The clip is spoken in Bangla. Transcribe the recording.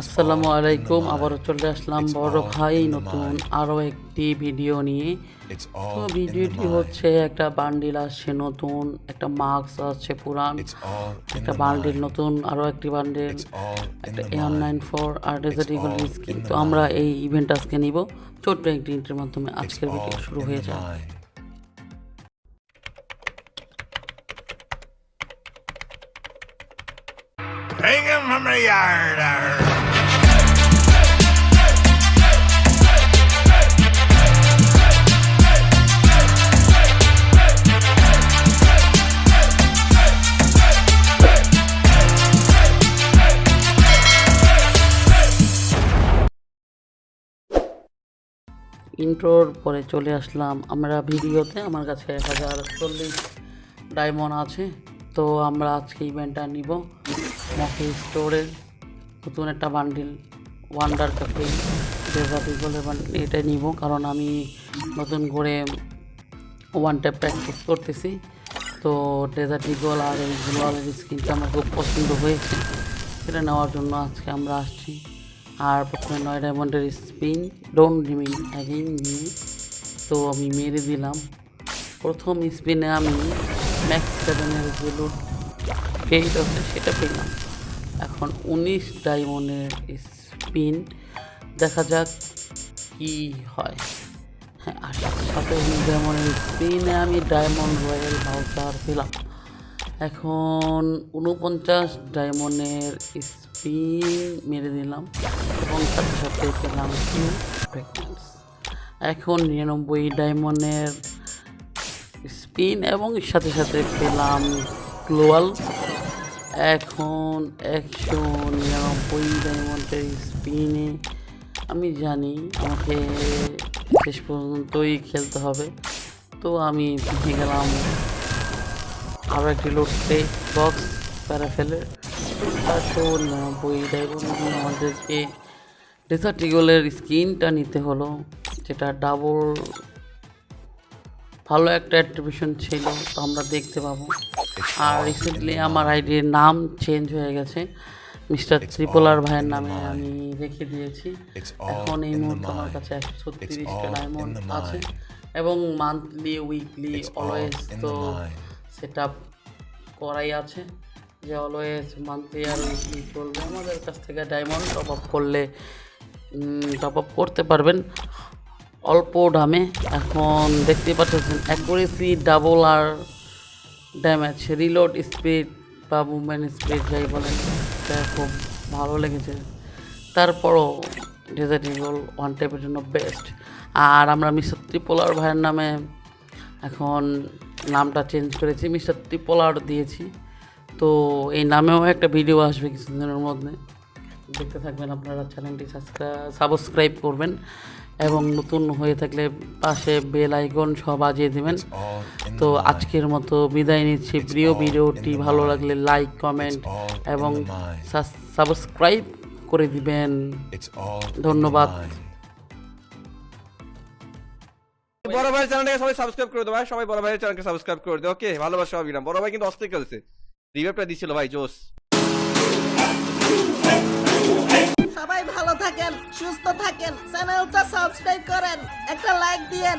আসসালামু আলাইকুম আবারও চলে আসলাম বড় ভাই নতুন আরও একটি ভিডিও নিয়ে। তো ভিডিওটি হচ্ছে একটা বান্ডিল আসছে নতুন একটা মাস্ক আসছে পুরান একটা বান্ডিল নতুন আরও একটি বান্ডিল একটা এয়ার নাইন ফোর আর ডেজার্ট ইগল স্কিন তো আমরা এই ইভেন্ট আজকে নিব। ছোট্ট একটি ইন্টের মাধ্যমে। আজকের ভিডিও শুরু হয়ে যায় Yard. arr. ইন্ট্রোর পরে চলে আসলাম আমরা ভিডিওতে, আমার কাছে এক হাজার চল্লিশ ডায়মন্ড আছে, তো আমরা আজকে ইভেন্টটা নিব মকি স্টোরের নতুন একটা বান্ডিল ওয়ান্ডার ক্যাফে ডেজার্ট ইগলের বান্ডিল এটা নিব কারণ আমি নতুন করে ওয়ান ট্যাপ প্র্যাকটিস করতেছি। তো ডেজার্ট ইগল আর এই গ্লোয়ালের স্কিনটা আমার খুব পছন্দ হয়েছে। সেটা নেওয়ার জন্য আজকে আমরা আসছি। আর প্রথমে নয় ডায়মন্ডের স্পিন ডোন্ট রিমিন অ্যাগেইন নিয়ে তো আমি মেরে দিলাম। প্রথম স্পিনে আমি ম্যাক্স সেভেনের যে পেইড আছে সেটা পেলাম। এখন উনিশ ডায়মন্ডের স্পিন, দেখা যাক কি হয়। হ্যাঁ উনিশ ডায়মন্ডের স্পিনে আমি ডায়মন্ড রয়্যাল ভাউচার পেলাম। এখন উনপঞ্চাশ ডায়মন্ডের স্পিন মেরে দিলাম এবং সাথে সাথে পেলাম কিউ এখন নিরানব্বই ডায়মন্ডের স্পিন এবং সাথে সাথে পেলাম গ্লোয়াল এখন একশো নিরানব্বই ডায়মন্ডের স্পিনে আমি জানি আমাকে শেষ পর্যন্তই খেলতে হবে। তো আমি ভেঙে গেলাম। আরও একটি লোডতে বক্স প্যারা ফেলে। চারশো নিরানব্বই ডায়মন্ড আমাদেরকে ডেজার্ট ইগলের স্কিনটা নিতে হলো, যেটা ডাবল ভালো একটা অ্যাট্রিবিউশন ছিল, তো আমরা দেখতে পাবো। আর রিসেন্টলি আমার আইডির নাম চেঞ্জ হয়ে গেছে। মিস্টার ত্রিপোলার ভাইয়ের নামে আমি রেখে দিয়েছি। এখন এই মুহূর্তে আমার কাছে একশো ছত্রিশটা ডায়মন্ড আছে। এবং মান্থলি উইকলি অলওয়েজ তো সেট আপ করাই আছে যে অলওয়েজ মান্থলি আর উইকলি চলবে। আমাদের কাছ থেকে ডায়মন্ড টপ আপ করলে টপ আপ করতে পারবেন। অল্প দামে। এখন দেখতে পাচ্ছেন অ্যাকুরেসি ডাবল আর ড্যামেজ রিলোড স্পিড বা মুভমেন্ট স্পিড যাই বলেন, এটা খুব ভালো লেগেছে। তারপরও ডেজার্ট ইগল ওয়ান টাইপের জন্য বেস্ট আর আমরা মিস্টার ত্রিপোলার ভাইয়ের নামে এখন নামটা চেঞ্জ করেছি মিস্টার ত্রিপোলার দিয়েছি। তো এই নামেও একটা ভিডিও আসবে কিছুদিনের মধ্যে। দেখতে থাকবেন আপনারা চ্যানেলটি সাবস্ক্রাইব করবেন। এবং নতুন হয়ে থাকলে পাশে বেল আইকন সব বাজিয়ে দেবেন। তো আজকের মতো বিদায় নিচ্ছি। প্রিয় ভিডিওটি ভালো লাগলে লাইক কমেন্ট এবং সাবস্ক্রাইব করে দিবেন। ধন্যবাদ। বড় ভাই চ্যানেলটাকে সবাই সাবস্ক্রাইব করে দাও ভাই। সবাই বড় ভাইয়ের চ্যানেলকে সাবস্ক্রাইব করে দাও ওকে ভালোবাসা অবিরাম বড় ভাই কিন্তু অস্থির খেলছে। রিভাইভটা দিছিল ভাই জোস সুস্থ থাকেন চ্যানেলটা সাবস্ক্রাইব করেন একটা লাইক দিয়েন.